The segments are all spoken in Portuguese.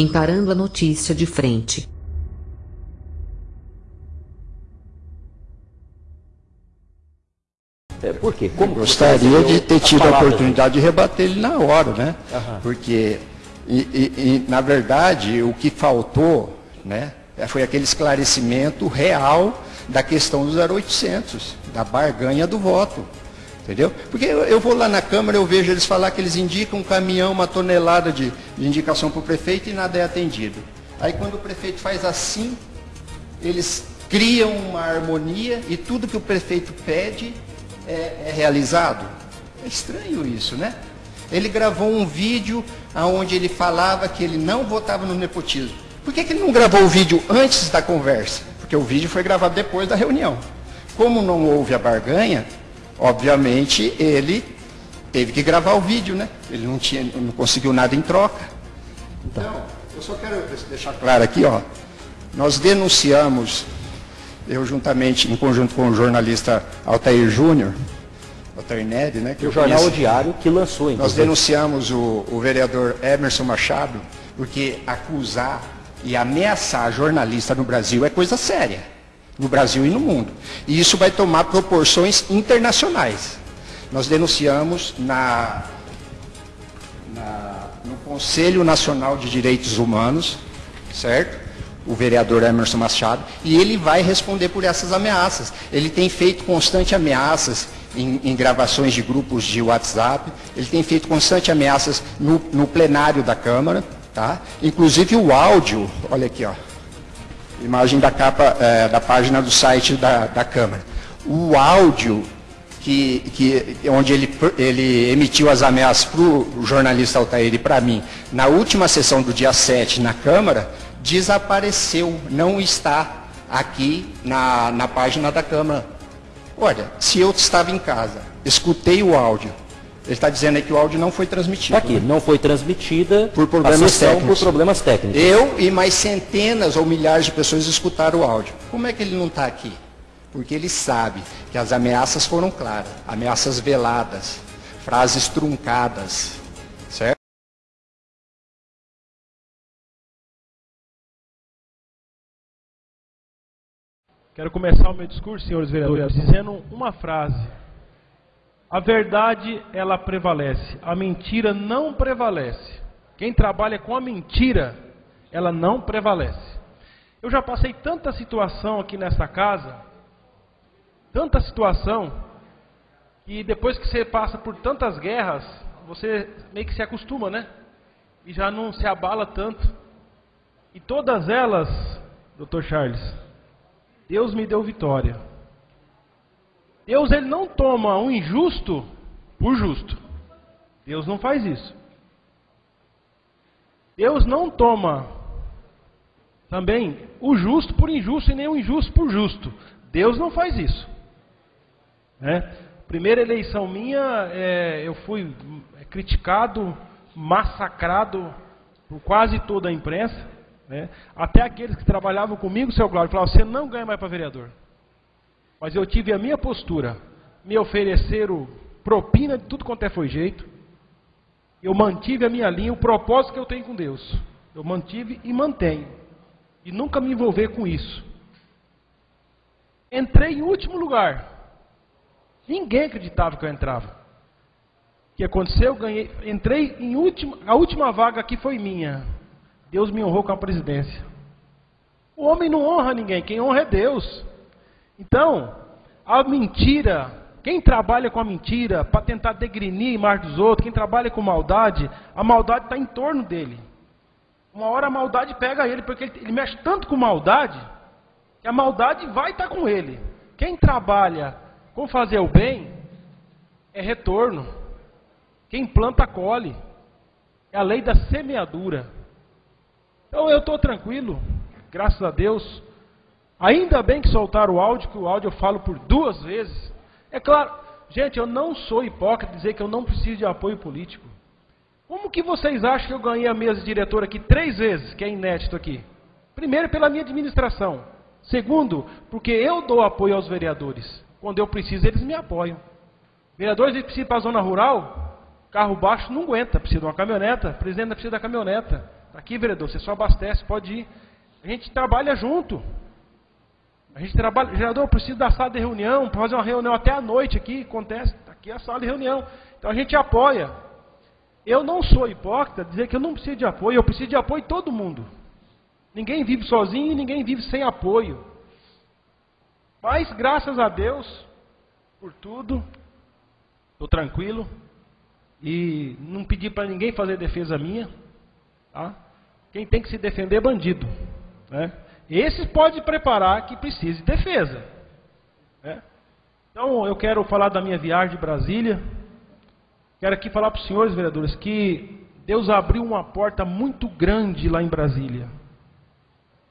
encarando a notícia de frente. É, por quê? Como Gostaria de ter tido a oportunidade de rebater ele na hora, né? Uhum. Porque, e, e, e, na verdade, o que faltou, né, foi aquele esclarecimento real da questão dos 0800, da barganha do voto. Entendeu? Porque eu, eu, vou lá na Câmara, eu vejo eles falar que eles indicam um caminhão, uma tonelada de, de indicação para o prefeito e nada é atendido. Aí quando o prefeito faz assim, eles criam uma harmonia e tudo que o prefeito pede é, é realizado. É estranho isso, né? Ele gravou um vídeo onde ele falava que ele não votava no nepotismo. Por que, que ele não gravou o vídeo antes da conversa? Porque o vídeo foi gravado depois da reunião. Como não houve a barganha, obviamente ele teve que gravar o vídeo, né? Ele não, tinha, não conseguiu nada em troca. Então, eu só quero deixar claro aqui, ó. Nós denunciamos, eu juntamente, em conjunto com o jornalista Altair Júnior, Altair Ned, né? Que o jornal conheço, Diário que lançou, Nós denunciamos o, o vereador Emerson Machado, porque acusar e ameaçar jornalista no Brasil é coisa séria no Brasil e no mundo. E isso vai tomar proporções internacionais. Nós denunciamos na, na, no Conselho Nacional de Direitos Humanos, certo? O vereador Emerson Machado, e ele vai responder por essas ameaças. Ele tem feito constante ameaças em, em, gravações de grupos de WhatsApp, ele tem feito constante ameaças no, no plenário da Câmara, tá? Inclusive o áudio, olha aqui, ó imagem da capa é, da página do site da, da Câmara. O áudio que, que, onde ele, ele emitiu as ameaças para o jornalista Altair e para mim, na última sessão do dia 7 na Câmara, desapareceu, não está aqui na, na página da Câmara. Olha, se eu estava em casa, escutei o áudio, ele está dizendo aí que o áudio não foi transmitido. Está aqui, né? não foi transmitida por problemas técnicos. por problemas técnicos. Eu e mais centenas ou milhares de pessoas escutaram o áudio. Como é que ele não está aqui? Porque ele sabe que as ameaças foram claras, ameaças veladas, frases truncadas, certo? Quero começar o meu discurso, senhores vereadores, dizendo uma frase a verdade, ela prevalece. A mentira não prevalece. Quem trabalha com a mentira, ela não prevalece. Eu já passei tanta situação aqui nessa casa, tanta situação, que depois que você passa por tantas guerras, você meio que se acostuma, né? E já não se abala tanto. E todas elas, Dr. Charles, Deus me deu vitória. Deus ele não toma um injusto por justo. Deus não faz isso. Deus não toma também o justo por injusto e nem o injusto por justo. Deus não faz isso. Né? Primeira eleição minha, é, eu fui criticado, massacrado por quase toda a imprensa. Né? Até aqueles que trabalhavam comigo, seu Cláudio, falavam: você não ganha mais para vereador. Mas eu tive a minha postura. Me ofereceram propina de tudo quanto é foi jeito. Eu mantive a minha linha, o propósito que eu tenho com Deus. Eu mantive e mantenho. E nunca me envolver com isso. Entrei em último lugar. Ninguém acreditava que eu entrava. O que aconteceu? Eu ganhei, entrei em última, a última vaga aqui foi minha. Deus me honrou com a presidência. O homem não honra ninguém, quem honra é Deus. Então, a mentira, quem trabalha com a mentira para tentar degrinir imagem dos outros, quem trabalha com maldade, a maldade está em torno dele. Uma hora a maldade pega ele, porque ele, ele mexe tanto com maldade, que a maldade vai estar tá com ele. Quem trabalha com fazer o bem, é retorno. Quem planta, colhe. É a lei da semeadura. Então eu estou tranquilo, graças a Deus. Ainda bem que soltaram o áudio, que o áudio eu falo por duas vezes. É claro, gente, eu não sou hipócrita dizer que eu não preciso de apoio político. Como que vocês acham que eu ganhei a mesa de diretor aqui três vezes, que é inédito aqui? Primeiro, pela minha administração. Segundo, porque eu dou apoio aos vereadores. Quando eu preciso, eles me apoiam. Vereadores eles precisam ir para a zona rural, carro baixo não aguenta, precisa de uma caminhoneta, presidente precisa da caminhoneta. Aqui, vereador, você só abastece, pode ir. A gente trabalha junto. A gente trabalha. Vereador, eu preciso da sala de reunião, para fazer uma reunião até a noite aqui, acontece. Aqui é a sala de reunião. Então a gente apoia. Eu não sou hipócrita dizer que eu não preciso de apoio, eu preciso de apoio de todo mundo. Ninguém vive sozinho e ninguém vive sem apoio. Mas graças a Deus por tudo, estou tranquilo e não pedi para ninguém fazer defesa minha. Tá? Quem tem que se defender é bandido. Né? Esse pode preparar que precise de defesa. Né? Então eu quero falar da minha viagem de Brasília. Quero aqui falar para os senhores vereadores que Deus abriu uma porta muito grande lá em Brasília.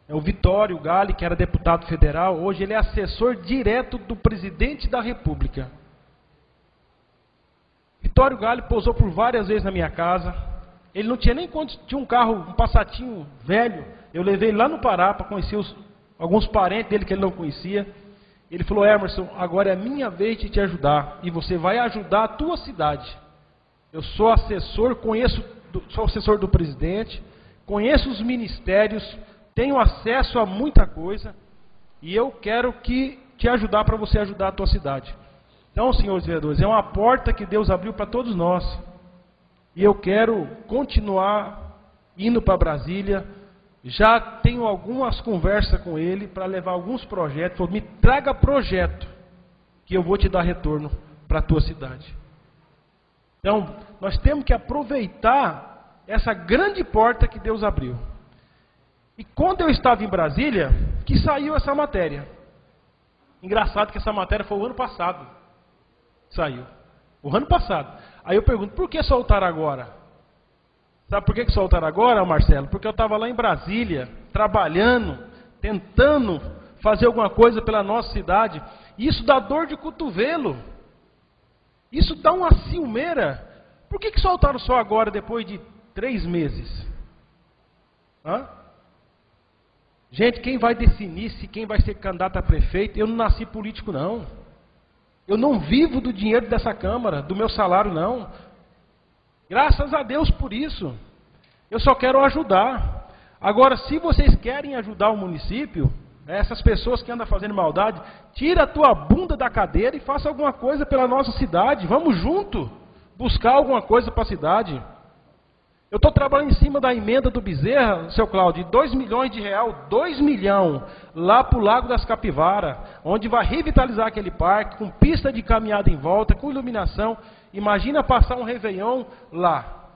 É o Vitório Gale, que era deputado federal, hoje ele é assessor direto do presidente da República. Vitório Gale pousou por várias vezes na minha casa. Ele não tinha nem quando tinha um carro, um passatinho velho. Eu levei lá no Pará para conhecer os, alguns parentes dele que ele não conhecia. Ele falou: Emerson, agora é minha vez de te ajudar e você vai ajudar a tua cidade. Eu sou assessor, conheço, sou assessor do presidente, conheço os ministérios, tenho acesso a muita coisa e eu quero que te ajudar para você ajudar a tua cidade. Então, senhores vereadores, é uma porta que Deus abriu para todos nós. E eu quero continuar indo para Brasília. Já tenho algumas conversas com ele para levar alguns projetos. Falou, me traga projeto que eu vou te dar retorno para a tua cidade. Então, nós temos que aproveitar essa grande porta que Deus abriu. E quando eu estava em Brasília, que saiu essa matéria. Engraçado que essa matéria foi o ano passado. Saiu. O ano passado. Aí eu pergunto, por que soltaram agora? Sabe por que, que soltaram agora, Marcelo? Porque eu estava lá em Brasília, trabalhando, tentando fazer alguma coisa pela nossa cidade. E isso dá dor de cotovelo. Isso dá uma ciumeira. Por que, que soltaram só agora, depois de três meses? Hã? Gente, quem vai definir se quem vai ser candidato a prefeito? Eu não nasci político, não. Eu não vivo do dinheiro dessa Câmara, do meu salário, não. Graças a Deus por isso. Eu só quero ajudar. Agora, se vocês querem ajudar o município, essas pessoas que andam fazendo maldade, tira a tua bunda da cadeira e faça alguma coisa pela nossa cidade. Vamos junto buscar alguma coisa para a cidade. Eu estou trabalhando em cima da emenda do Bezerra, seu Cláudio, de 2 milhões de real, 2 milhões, lá para o Lago das Capivara, onde vai revitalizar aquele parque, com pista de caminhada em volta, com iluminação. Imagina passar um Réveillon lá.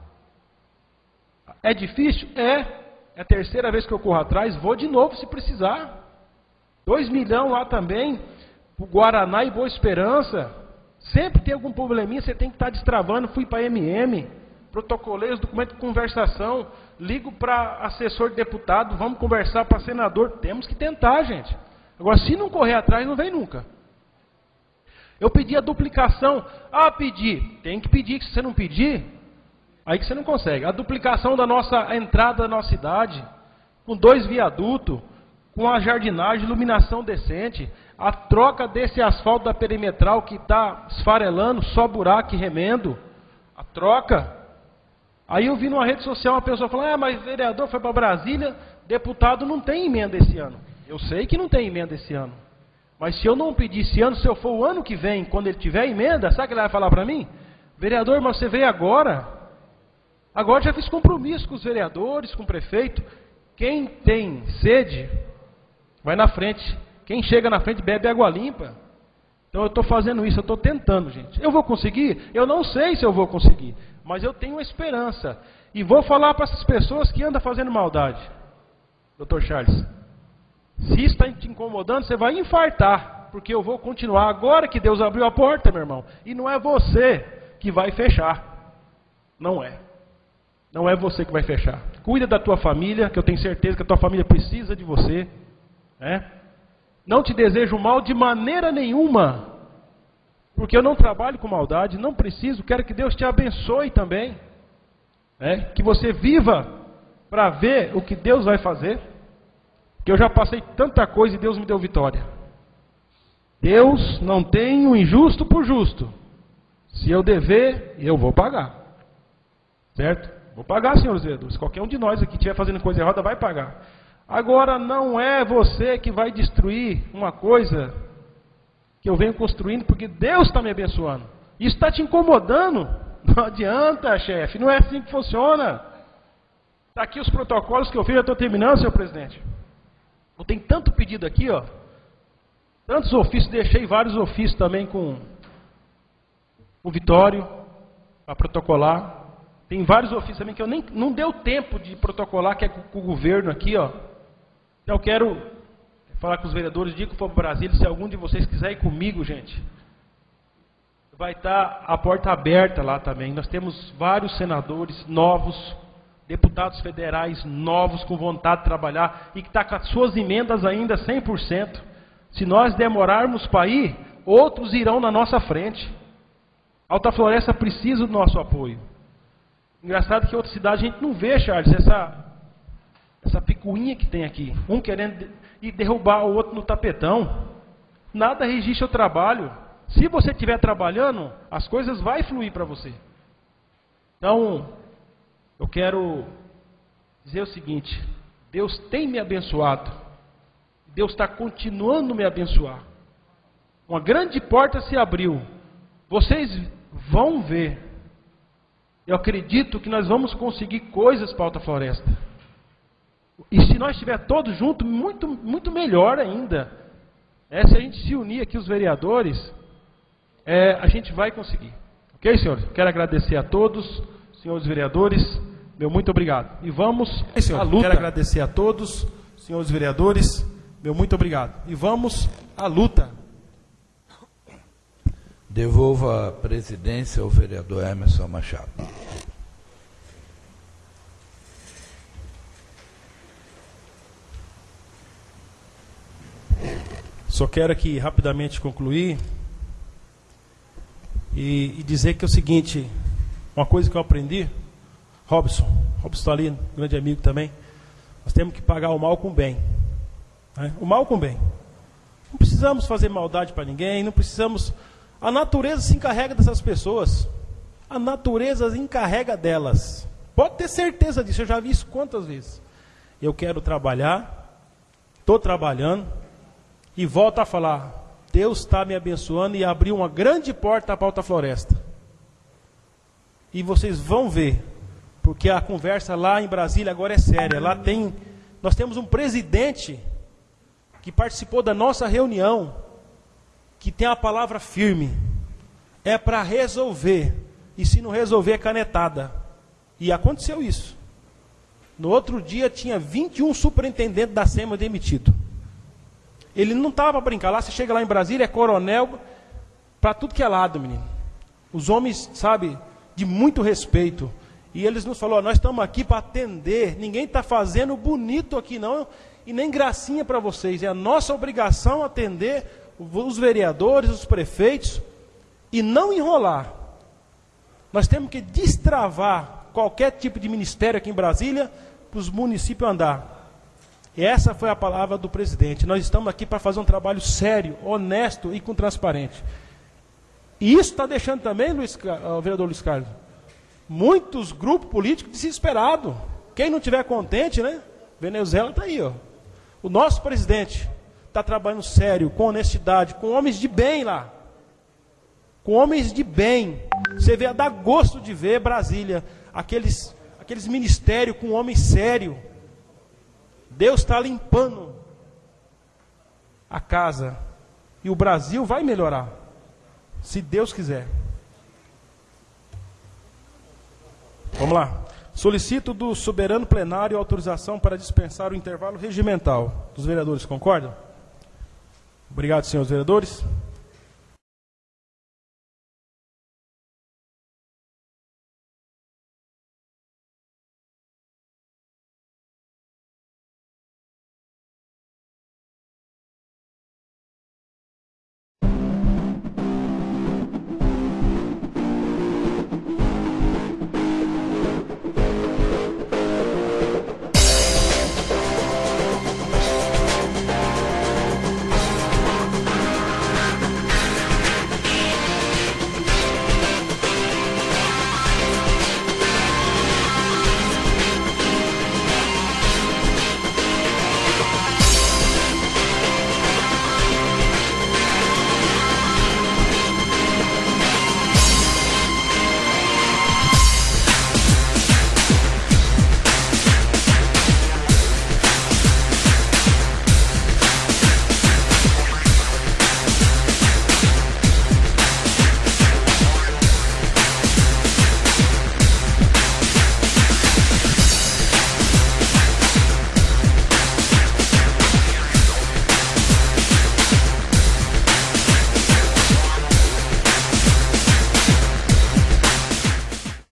É difícil? É. É a terceira vez que eu corro atrás, vou de novo se precisar. 2 milhões lá também, para Guaraná e Boa Esperança. Sempre tem algum probleminha, você tem que estar tá destravando. Fui para MM protocolei os documentos de conversação, ligo para assessor de deputado, vamos conversar para senador. Temos que tentar, gente. Agora, se não correr atrás, não vem nunca. Eu pedi a duplicação. Ah, pedi. Tem que pedir, que se você não pedir, aí que você não consegue. A duplicação da nossa entrada da nossa cidade, com dois viadutos, com a jardinagem, iluminação decente, a troca desse asfalto da perimetral que está esfarelando, só buraco e remendo, a troca. Aí eu vi numa rede social uma pessoa falando, ah, mas vereador foi para Brasília, deputado não tem emenda esse ano. Eu sei que não tem emenda esse ano. Mas se eu não pedir esse ano, se eu for o ano que vem, quando ele tiver emenda, sabe o que ele vai falar para mim? Vereador, mas você veio agora. Agora já fiz compromisso com os vereadores, com o prefeito. Quem tem sede, vai na frente. Quem chega na frente bebe água limpa. Então eu estou fazendo isso, eu estou tentando, gente. Eu vou conseguir? Eu não sei se eu vou conseguir mas eu tenho esperança. E vou falar para essas pessoas que andam fazendo maldade. Doutor Charles, se está te incomodando, você vai infartar, porque eu vou continuar agora que Deus abriu a porta, meu irmão. E não é você que vai fechar. Não é. Não é você que vai fechar. Cuida da tua família, que eu tenho certeza que a tua família precisa de você. Né? Não te desejo mal de maneira nenhuma. Porque eu não trabalho com maldade, não preciso, quero que Deus te abençoe também. Né? Que você viva para ver o que Deus vai fazer. Que eu já passei tanta coisa e Deus me deu vitória. Deus não tem o injusto por justo. Se eu dever, eu vou pagar. Certo? Vou pagar, senhores vereadores. Qualquer um de nós aqui estiver fazendo coisa errada vai pagar. Agora, não é você que vai destruir uma coisa que eu venho construindo, porque Deus está me abençoando. Isso está te incomodando? Não adianta, chefe. Não é assim que funciona. Está aqui os protocolos que eu fiz. Eu estou terminando, senhor presidente. Eu tenho tanto pedido aqui, ó. Tantos ofícios. Deixei vários ofícios também com o Vitório para protocolar. Tem vários ofícios também que eu nem não deu tempo de protocolar, que é com, com o governo aqui, ó. Então eu quero falar com os vereadores, digo que for para Brasília, se algum de vocês quiser ir comigo, gente, vai estar a porta aberta lá também. Nós temos vários senadores novos, deputados federais novos com vontade de trabalhar e que está com as suas emendas ainda 100%. Se nós demorarmos para ir, outros irão na nossa frente. Alta Floresta precisa do nosso apoio. Engraçado que em outra cidade a gente não vê, Charles, essa, essa picuinha que tem aqui. Um querendo ir derrubar o outro no tapetão. Nada registra o trabalho. Se você estiver trabalhando, as coisas vão fluir para você. Então, eu quero dizer o seguinte: Deus tem me abençoado. Deus está continuando me abençoar. Uma grande porta se abriu. Vocês vão ver. Eu acredito que nós vamos conseguir coisas para a Alta Floresta. E se nós estiver todos juntos, muito, muito melhor ainda. É, se a gente se unir aqui, os vereadores, é, a gente vai conseguir. Ok, senhores? Quero agradecer a todos, senhores vereadores. Meu muito obrigado. E vamos senhor, à luta. Quero agradecer a todos, senhores vereadores. Meu muito obrigado. E vamos à luta. Devolva a presidência ao vereador Emerson Machado. Só quero aqui rapidamente concluir e, e, dizer que é o seguinte, uma coisa que eu aprendi, Robson, Robson está ali, grande amigo também, nós temos que pagar o mal com o bem. Né? O mal com o bem. Não precisamos fazer maldade para ninguém, não precisamos. A natureza se encarrega dessas pessoas. A natureza encarrega delas. Pode ter certeza disso, eu já vi isso quantas vezes. Eu quero trabalhar, estou trabalhando, e volto a falar: Deus está me abençoando e abriu uma grande porta para a Alta Floresta. E vocês vão ver, porque a conversa lá em Brasília agora é séria. Lá tem, nós temos um presidente que participou da nossa reunião, que tem a palavra firme. É para resolver. E se não resolver, é canetada. E aconteceu isso. No outro dia tinha 21 superintendentes da SEMA demitidos. Ele não estava para brincar. Lá você chega lá em Brasília, é coronel para tudo que é lado, menino. Os homens, sabe, de muito respeito. E eles nos falaram: nós estamos aqui para atender. Ninguém está fazendo bonito aqui, não. E nem gracinha para vocês. É a nossa obrigação atender os vereadores, os prefeitos. E não enrolar. Nós temos que destravar qualquer tipo de ministério aqui em Brasília para os municípios andar. E essa foi a palavra do presidente. Nós estamos aqui para fazer um trabalho sério, honesto e com transparente. E isso está deixando também, Luiz, o vereador Luiz Carlos, muitos grupos políticos desesperados. Quem não tiver contente, né? Venezuela está aí, ó. O nosso presidente está trabalhando sério, com honestidade, com homens de bem lá. Com homens de bem. Você vê, dá gosto de ver Brasília, aqueles, aqueles ministérios com homens sérios Deus está limpando a casa. E o Brasil vai melhorar. Se Deus quiser. Vamos lá. Solicito do soberano plenário autorização para dispensar o intervalo regimental. Dos vereadores concordam? Obrigado, senhores vereadores.